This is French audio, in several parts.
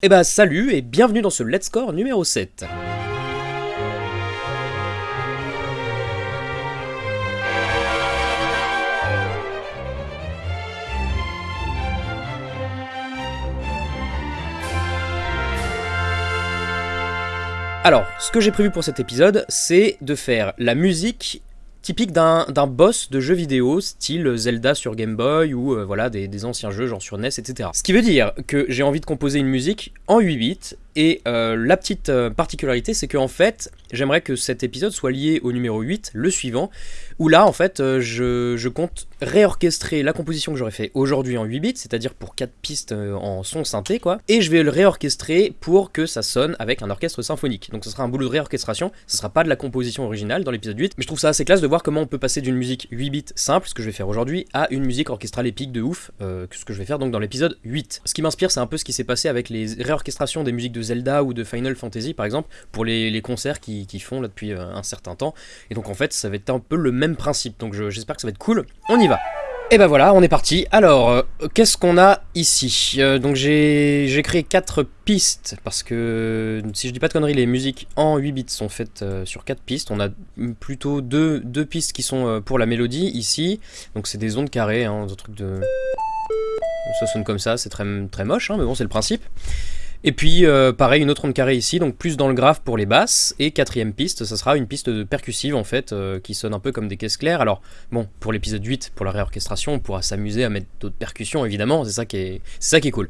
Eh bah salut et bienvenue dans ce Let's Score numéro 7. Alors, ce que j'ai prévu pour cet épisode, c'est de faire la musique typique d'un boss de jeu vidéo, style Zelda sur Game Boy ou euh, voilà des, anciens jeux genre sur NES, etc. Ce qui veut dire que j'ai envie de composer une musique en 8 bits et euh, la petite euh, particularité, c'est qu'en fait, j'aimerais que cet épisode soit lié au numéro 8, le suivant, où là, en fait, euh, je, compte réorchestrer la composition que j'aurais fait aujourd'hui en 8 bits, c'est-à-dire pour 4 pistes en son synthé, quoi, et je vais le réorchestrer pour que ça sonne avec un orchestre symphonique. Donc ce sera un boulot de réorchestration, ce sera pas de la composition originale dans l'épisode 8, mais je trouve ça assez classe de voir comment on peut passer d'une musique 8 bits simple, ce que je vais faire aujourd'hui, à une musique orchestrale épique de ouf, que ce que je vais faire donc dans l'épisode 8. Ce qui m'inspire, c'est un peu ce qui s'est passé avec les réorchestrations des musiques de Zelda ou de Final Fantasy par exemple, pour les, concerts qui, font là depuis euh, un certain temps. Et donc en fait ça va être un peu le même principe, donc j'espère que ça va être cool. On y va et ben voilà, on est parti. Alors, euh, qu'est-ce qu'on a ici? Euh, Donc j'ai créé 4 pistes, parce que si je dis pas de conneries, les musiques en 8 bits sont faites sur 4 pistes. On a plutôt deux, deux pistes qui sont pour la mélodie ici. Donc c'est des ondes carrées, hein, des trucs de... Ça sonne comme ça, c'est très, très moche, hein, mais bon c'est le principe. Et puis euh, pareil une autre onde carrée ici, donc plus dans le grave pour les basses, et quatrième piste, ça sera une piste percussive en fait, euh, qui sonne un peu comme des caisses claires. Alors bon, pour l'épisode 8, pour la réorchestration, on pourra s'amuser à mettre d'autres percussions évidemment, c'est ça, qui est, ça qui est cool.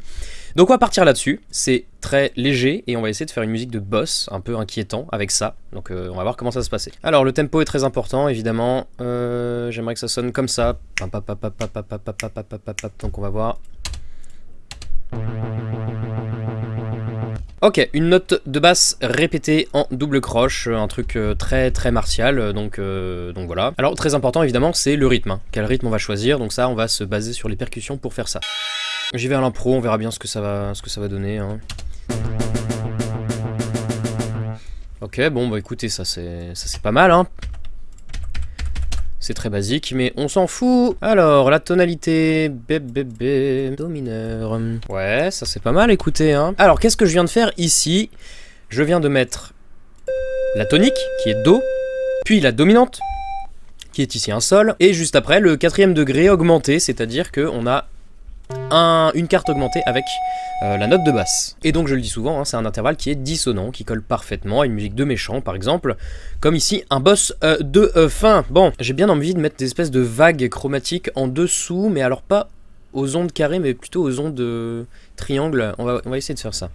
Donc on va partir là-dessus, c'est très léger, et on va essayer de faire une musique de boss, un peu inquiétant avec ça, donc euh, on va voir comment ça se passer. Alors le tempo est très important évidemment, j'aimerais que ça sonne comme ça, donc on va voir... Ok, une note de basse répétée en double croche, un truc euh, très très martial, euh, donc, euh, donc voilà. Alors très important évidemment, c'est le rythme. Hein. Quel rythme on va choisir, donc ça on va se baser sur les percussions pour faire ça. J'y vais à l'impro, on verra bien ce que ça va, ce que ça va donner. Hein. Ok, bon bah écoutez, ça c'est pas mal, hein. C'est très basique, mais on s'en fout. Alors, la tonalité, bébé, do mineur. Ouais, ça c'est pas mal, écoutez. Hein. Alors, qu'est-ce que je viens de faire ici? Je viens de mettre la tonique, qui est Do, puis la dominante, qui est ici un Sol, et juste après, le quatrième degré augmenté, c'est-à-dire qu'on a une carte augmentée avec euh, la note de basse. Et donc je le dis souvent, hein, c'est un intervalle qui est dissonant, qui colle parfaitement à une musique de méchant par exemple, comme ici un boss euh, de euh, fin. Bon, j'ai bien envie de mettre des espèces de vagues chromatiques en dessous, mais alors pas aux ondes carrées, mais plutôt aux ondes triangles. On va, on va essayer de faire ça.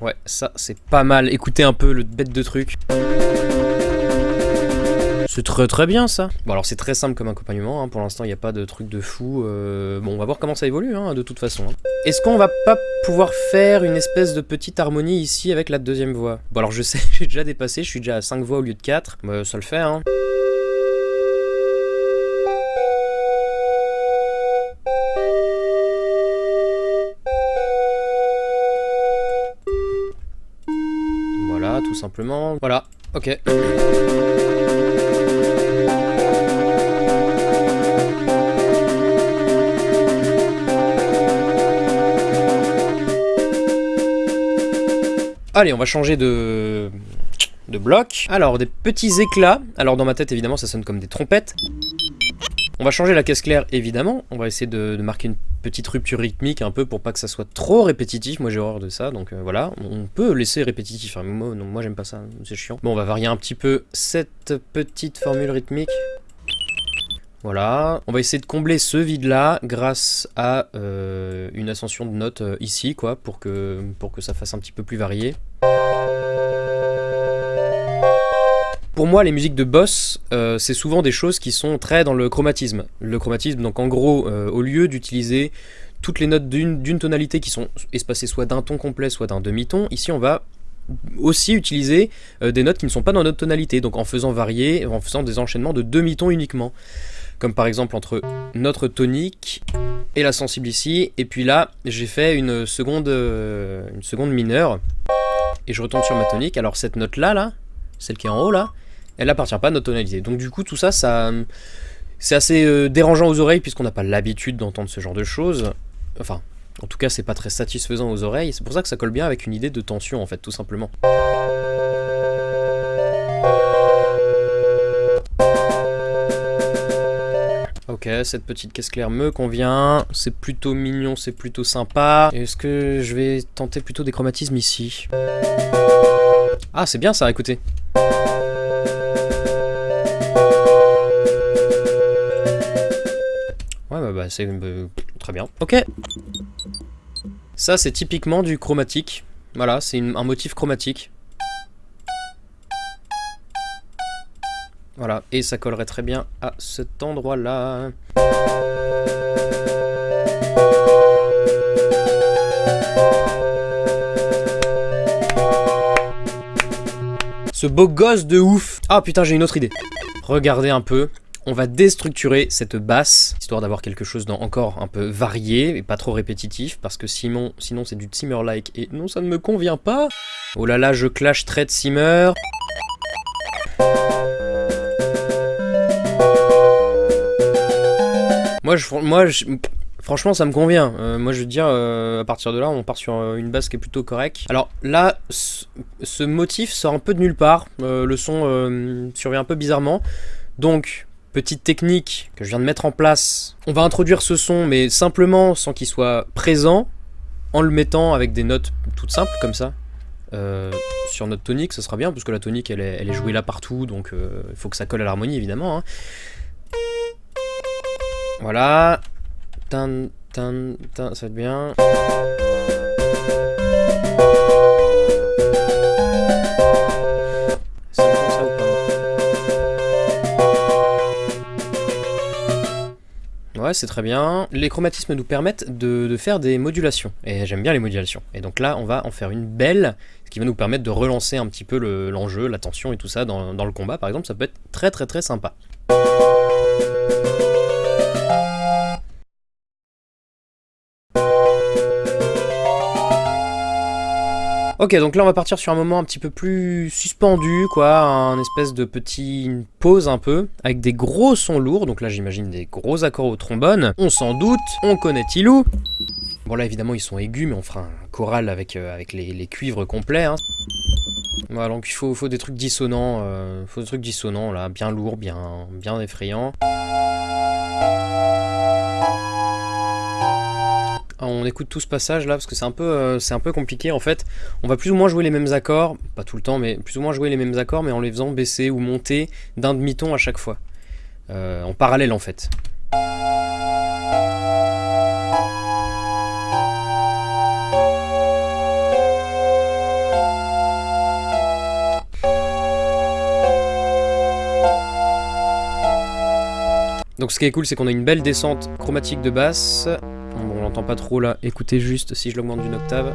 Ouais, ça c'est pas mal. Écoutez un peu le bête de truc. C'est très très bien ça Bon alors c'est très simple comme accompagnement, hein. pour l'instant il n'y a pas de truc de fou, euh, bon on va voir comment ça évolue hein, de toute façon. Hein. Est-ce qu'on va pas pouvoir faire une espèce de petite harmonie ici avec la deuxième voix? Bon alors je sais, j'ai déjà dépassé, je suis déjà à 5 voix au lieu de 4, bah, ça le fait. Voilà, tout simplement. Voilà, ok. Allez, on va changer de, de bloc. Alors, des petits éclats. Alors, dans ma tête, évidemment, ça sonne comme des trompettes. On va changer la caisse claire, évidemment. On va essayer de, marquer une petite rupture rythmique un peu pour pas que ça soit trop répétitif. Moi, j'ai horreur de ça, donc euh, voilà. On peut laisser répétitif. Hein, moi, moi j'aime pas ça, c'est chiant. Bon, on va varier un petit peu cette petite formule rythmique. Voilà, on va essayer de combler ce vide-là grâce à euh, une ascension de notes euh, ici, quoi, pour que, ça fasse un petit peu plus varié. Pour moi, les musiques de boss, euh, c'est souvent des choses qui sont très dans le chromatisme. Le chromatisme, donc en gros, au lieu d'utiliser toutes les notes d'une tonalité qui sont espacées soit d'un ton complet, soit d'un demi-ton, ici on va aussi utiliser des notes qui ne sont pas dans notre tonalité, donc en faisant varier, en faisant des enchaînements de demi-tons uniquement comme par exemple entre notre tonique et la sensible ici, et puis là j'ai fait une seconde, euh, une seconde mineure, et je retombe sur ma tonique, alors cette note là, là, celle qui est en haut là, elle appartient pas à notre tonalité, donc du coup tout ça, ça c'est assez euh, dérangeant aux oreilles puisqu'on n'a pas l'habitude d'entendre ce genre de choses, enfin En tout cas, c'est pas très satisfaisant aux oreilles. C'est pour ça que ça colle bien avec une idée de tension, en fait, tout simplement. Cette petite caisse claire me convient. C'est plutôt mignon, c'est plutôt sympa. Est-ce que je vais tenter plutôt des chromatismes ici? Ah, c'est bien ça, écoutez. Ouais, bah, bah c'est euh, très bien. Ok. Ça, c'est typiquement du chromatique. Voilà, c'est un motif chromatique. Voilà, et ça collerait très bien à cet endroit-là. Ce beau gosse de ouf Ah putain, j'ai une autre idée. Regardez un peu, on va déstructurer cette basse, histoire d'avoir quelque chose d'encore un peu varié et pas trop répétitif, parce que sinon, sinon c'est du Simmer-like, et non, ça ne me convient pas. Oh là là, je clash très de Simmer. Moi, je, moi franchement, ça me convient. Euh, moi, je veux dire, euh, à partir de là, on part sur euh, une basse qui est plutôt correcte. Alors là, ce motif sort un peu de nulle part. le son survient un peu bizarrement. Donc, petite technique que je viens de mettre en place. On va introduire ce son, mais simplement sans qu'il soit présent, en le mettant avec des notes toutes simples, comme ça. Sur notre tonique, ça sera bien, parce que la tonique, elle est, jouée là partout, donc il faut que ça colle à l'harmonie, évidemment. Hein. Voilà. Tan, tan, tan, ça va être bien. Ouais, c'est très bien. Les chromatismes nous permettent de, faire des modulations, et j'aime bien les modulations. Et donc là, on va en faire une belle, ce qui va nous permettre de relancer un petit peu l'enjeu, la tension et tout ça dans, dans le combat, par exemple, ça peut être très très très sympa. Ok, donc là on va partir sur un moment un petit peu plus suspendu, quoi, un espèce de petit pause un peu, avec des gros sons lourds, donc là j'imagine des gros accords au trombone. On s'en doute, on connaît Tilou. Bon là évidemment ils sont aigus, mais on fera un choral avec, euh, avec les, cuivres complets. Hein. Voilà, donc il faut, des trucs dissonants, euh, trucs dissonants là, bien lourds, bien, bien effrayants. On écoute tout ce passage là parce que c'est un, peu, euh, un peu compliqué en fait. On va plus ou moins jouer les mêmes accords, pas tout le temps, mais plus ou moins jouer les mêmes accords, mais en les faisant baisser ou monter d'un demi-ton à chaque fois. Euh, en parallèle en fait. Donc ce qui est cool, c'est qu'on a une belle descente chromatique de basse, pas trop là. Écoutez juste si je l'augmente d'une octave.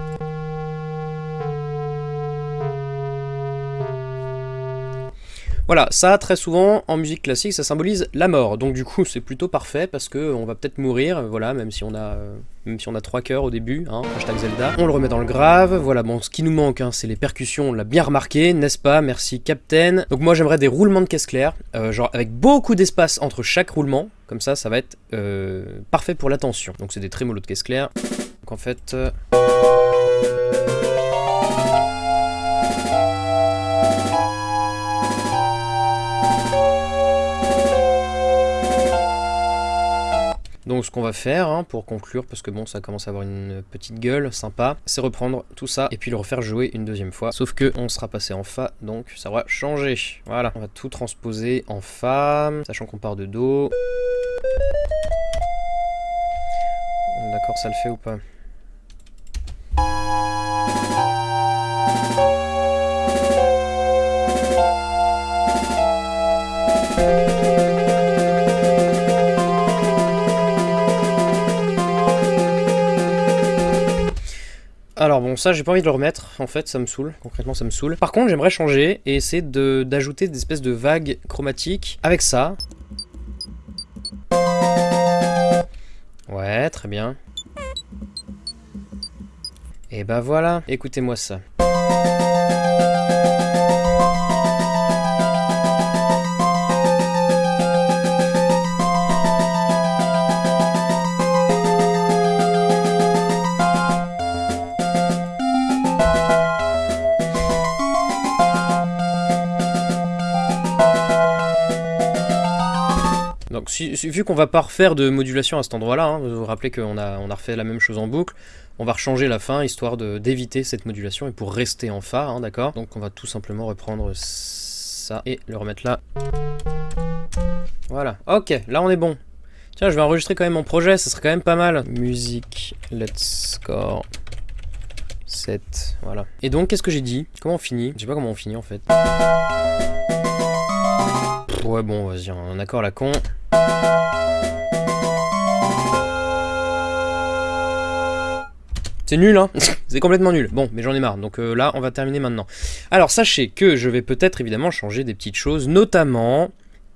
Voilà, ça très souvent en musique classique ça symbolise la mort, donc du coup c'est plutôt parfait parce que on va peut-être mourir, voilà, même si on a euh, même si on a trois cœurs au début, hein, hashtag Zelda. On le remet dans le grave, voilà, bon ce qui nous manque hein, c'est les percussions, on l'a bien remarqué, n'est-ce pas? Merci Captain. Donc moi j'aimerais des roulements de caisse claire, euh, genre avec beaucoup d'espace entre chaque roulement, comme ça ça va être euh, parfait pour l'attention. Donc c'est des trémolos de caisse claire, donc en fait... Donc ce qu'on va faire hein, pour conclure, parce que bon ça commence à avoir une petite gueule sympa, c'est reprendre tout ça et puis le refaire jouer une deuxième fois. Sauf que on sera passé en Fa, donc ça va changer. Voilà, on va tout transposer en Fa, sachant qu'on part de Do. D'accord, ça le fait ou pas? Bon, ça j'ai pas envie de le remettre, en fait ça me saoule, concrètement ça me saoule. Par contre j'aimerais changer et essayer d'ajouter des espèces de vagues chromatiques avec ça. Ouais, très bien. Et bah voilà, écoutez-moi ça. Vu qu'on va pas refaire de modulation à cet endroit-là, hein, vous vous rappelez qu'on a, on a refait la même chose en boucle, on va rechanger la fin histoire d'éviter cette modulation et pour rester en Fa, hein, d'accord? Donc on va tout simplement reprendre ça et le remettre là. Voilà, ok, là on est bon. Tiens, je vais enregistrer quand même mon projet, ça serait quand même pas mal. Musique, let's score. 7, voilà. Et donc, qu'est-ce que j'ai dit? Comment on finit? Je sais pas comment on finit en fait. Ouais, bon, vas-y, un accord la con. C'est nul, hein C'est complètement nul. Bon, mais j'en ai marre. Donc euh, là, on va terminer maintenant. Alors, sachez que je vais peut-être évidemment changer des petites choses, notamment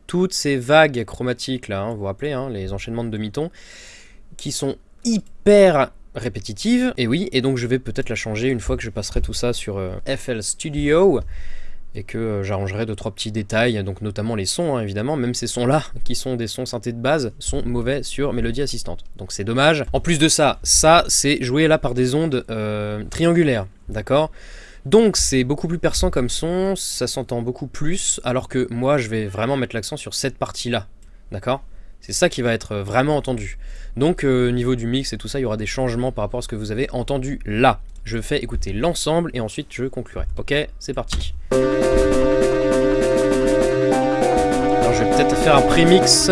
toutes ces vagues chromatiques là, hein, vous vous rappelez, hein, les enchaînements de demi-ton, qui sont hyper répétitives, et oui, et donc je vais peut-être la changer une fois que je passerai tout ça sur euh, FL Studio, et que euh, j'arrangerai deux trois petits détails, donc notamment les sons hein, évidemment, même ces sons là, qui sont des sons synthés de base, sont mauvais sur Mélodie Assistante, donc c'est dommage. En plus de ça, ça c'est joué là par des ondes euh, triangulaires, d'accord? Donc c'est beaucoup plus perçant comme son, ça s'entend beaucoup plus, alors que moi je vais vraiment mettre l'accent sur cette partie-là, d'accord? C'est ça qui va être vraiment entendu. Donc euh, niveau du mix et tout ça, il y aura des changements par rapport à ce que vous avez entendu là. Je fais écouter l'ensemble et ensuite je conclurai. Ok, c'est parti. Alors je vais peut-être faire un prémix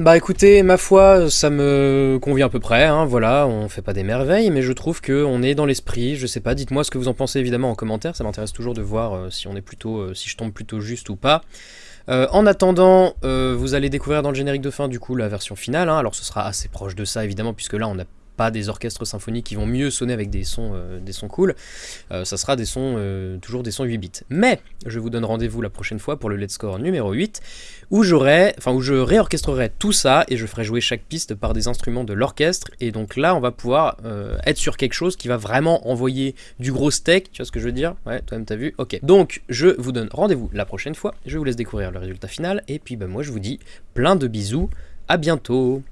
bah écoutez, ma foi, ça me convient à peu près, hein, voilà, on fait pas des merveilles, mais je trouve qu'on est dans l'esprit, je sais pas, dites-moi ce que vous en pensez évidemment en commentaire, ça m'intéresse toujours de voir euh, si on est plutôt, euh, si je tombe plutôt juste ou pas. Euh, en attendant, vous allez découvrir dans le générique de fin du coup la version finale, hein. alors ce sera assez proche de ça évidemment, puisque là on a des orchestres symphoniques qui vont mieux sonner avec des sons, euh, des sons cool, euh, ça sera des sons, euh, toujours des sons 8 bits. Mais je vous donne rendez-vous la prochaine fois pour le Let's Score numéro 8, où enfin où je réorchestrerai tout ça et je ferai jouer chaque piste par des instruments de l'orchestre. Et donc là, on va pouvoir être sur quelque chose qui va vraiment envoyer du gros steak, tu vois ce que je veux dire? Ouais, toi-même t'as vu? Ok. Donc je vous donne rendez-vous la prochaine fois, je vous laisse découvrir le résultat final, et puis bah, moi je vous dis plein de bisous, à bientôt